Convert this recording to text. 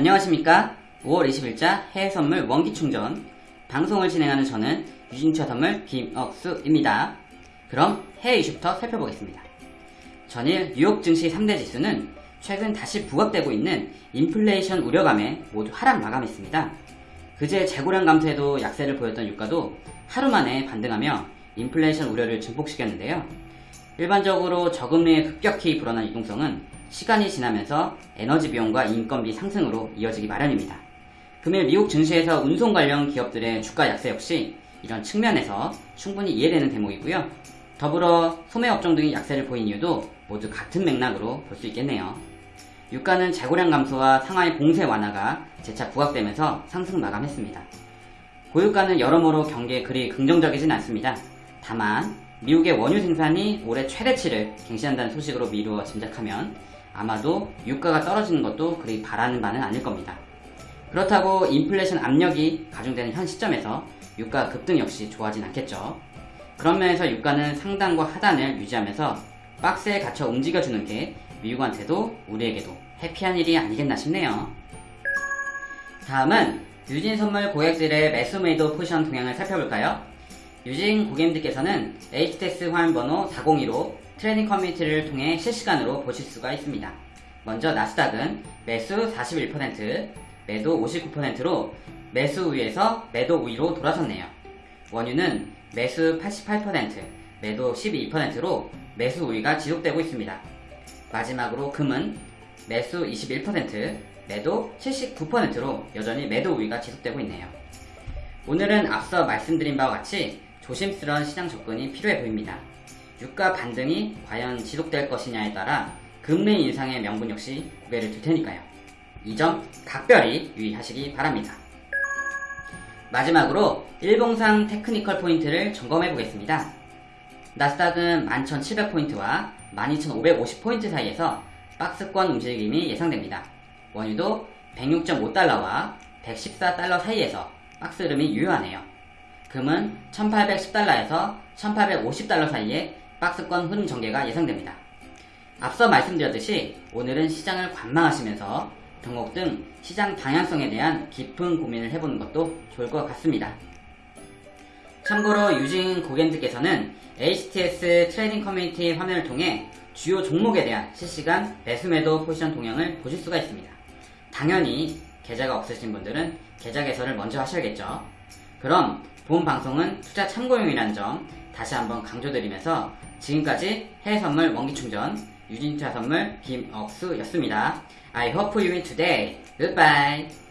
안녕하십니까? 5월 20일자 해외선물 원기충전. 방송을 진행하는 저는 유진차 선물 김억수입니다. 그럼 해외 이슈부터 살펴보겠습니다. 전일 뉴욕 증시 3대 지수는 최근 다시 부각되고 있는 인플레이션 우려감에 모두 하락 마감했습니다. 그제 재고량 감소에도 약세를 보였던 유가도 하루 만에 반등하며 인플레이션 우려를 증폭시켰는데요. 일반적으로 저금리의 급격히 불어난 이동성은 시간이 지나면서 에너지 비용과 인건비 상승으로 이어지기 마련입니다. 금일 미국 증시에서 운송 관련 기업들의 주가 약세 역시 이런 측면에서 충분히 이해되는 대목이고요. 더불어 소매업종 등이 약세를 보인 이유도 모두 같은 맥락으로 볼 수 있겠네요. 유가는 재고량 감소와 상하이 봉쇄 완화가 재차 부각되면서 상승 마감했습니다. 고유가는 여러모로 경기에 그리 긍정적이진 않습니다. 다만 미국의 원유 생산이 올해 최대치를 갱신한다는 소식으로 미루어 짐작하면 아마도 유가가 떨어지는 것도 그리 바라는 바는 아닐 겁니다. 그렇다고 인플레이션 압력이 가중되는 현 시점에서 유가 급등 역시 좋아하진 않겠죠. 그런 면에서 유가는 상단과 하단을 유지하면서 박스에 갇혀 움직여주는 게 미국한테도 우리에게도 happy한 일이 아니겠나 싶네요. 다음은 유진 선물 고객들의 매수매도 포지션 동향을 살펴볼까요? 유진 고객님들께서는 HTS 화면번호 402로 trading community를 통해 실시간으로 보실 수가 있습니다. 먼저 나스닥은 매수 41%, 매도 59%로 매수 우위에서 매도 우위로 돌아섰네요. 원유는 매수 88%, 매도 12%로 매수 우위가 지속되고 있습니다. 마지막으로 금은 매수 21%, 매도 79%로 여전히 매도 우위가 지속되고 있네요. 오늘은 앞서 말씀드린 바와 같이 조심스러운 시장 접근이 필요해 보입니다. 유가 반등이 과연 지속될 것이냐에 따라 금리 인상의 명분 역시 고개를 들 테니까요. 이 점 각별히 유의하시기 바랍니다. 마지막으로 일봉상 technical 포인트를 점검해 보겠습니다. 나스닥은 11,700포인트와 12,550포인트 사이에서 박스권 움직임이 예상됩니다. 원유도 106.5달러와 114달러 사이에서 박스 흐름이 유효하네요. 금은 1810달러에서 1850달러 사이에 박스권 흐름 전개가 예상됩니다. 앞서 말씀드렸듯이 오늘은 시장을 관망하시면서 경곡 등 시장 방향성에 대한 깊은 고민을 해보는 것도 좋을 것 같습니다. 참고로 유진 고객님들께서는 HTS trading community 화면을 통해 주요 종목에 대한 실시간 매수매도 포지션 동향을 보실 수가 있습니다. 당연히 계좌가 없으신 분들은 계좌 개설을 먼저 하셔야겠죠. 그럼 본 방송은 투자 참고용이라는 점 다시 한번 강조드리면서 지금까지 해외선물 원기충전 유진투자 선물 김억수였습니다. I hope you win today. Goodbye.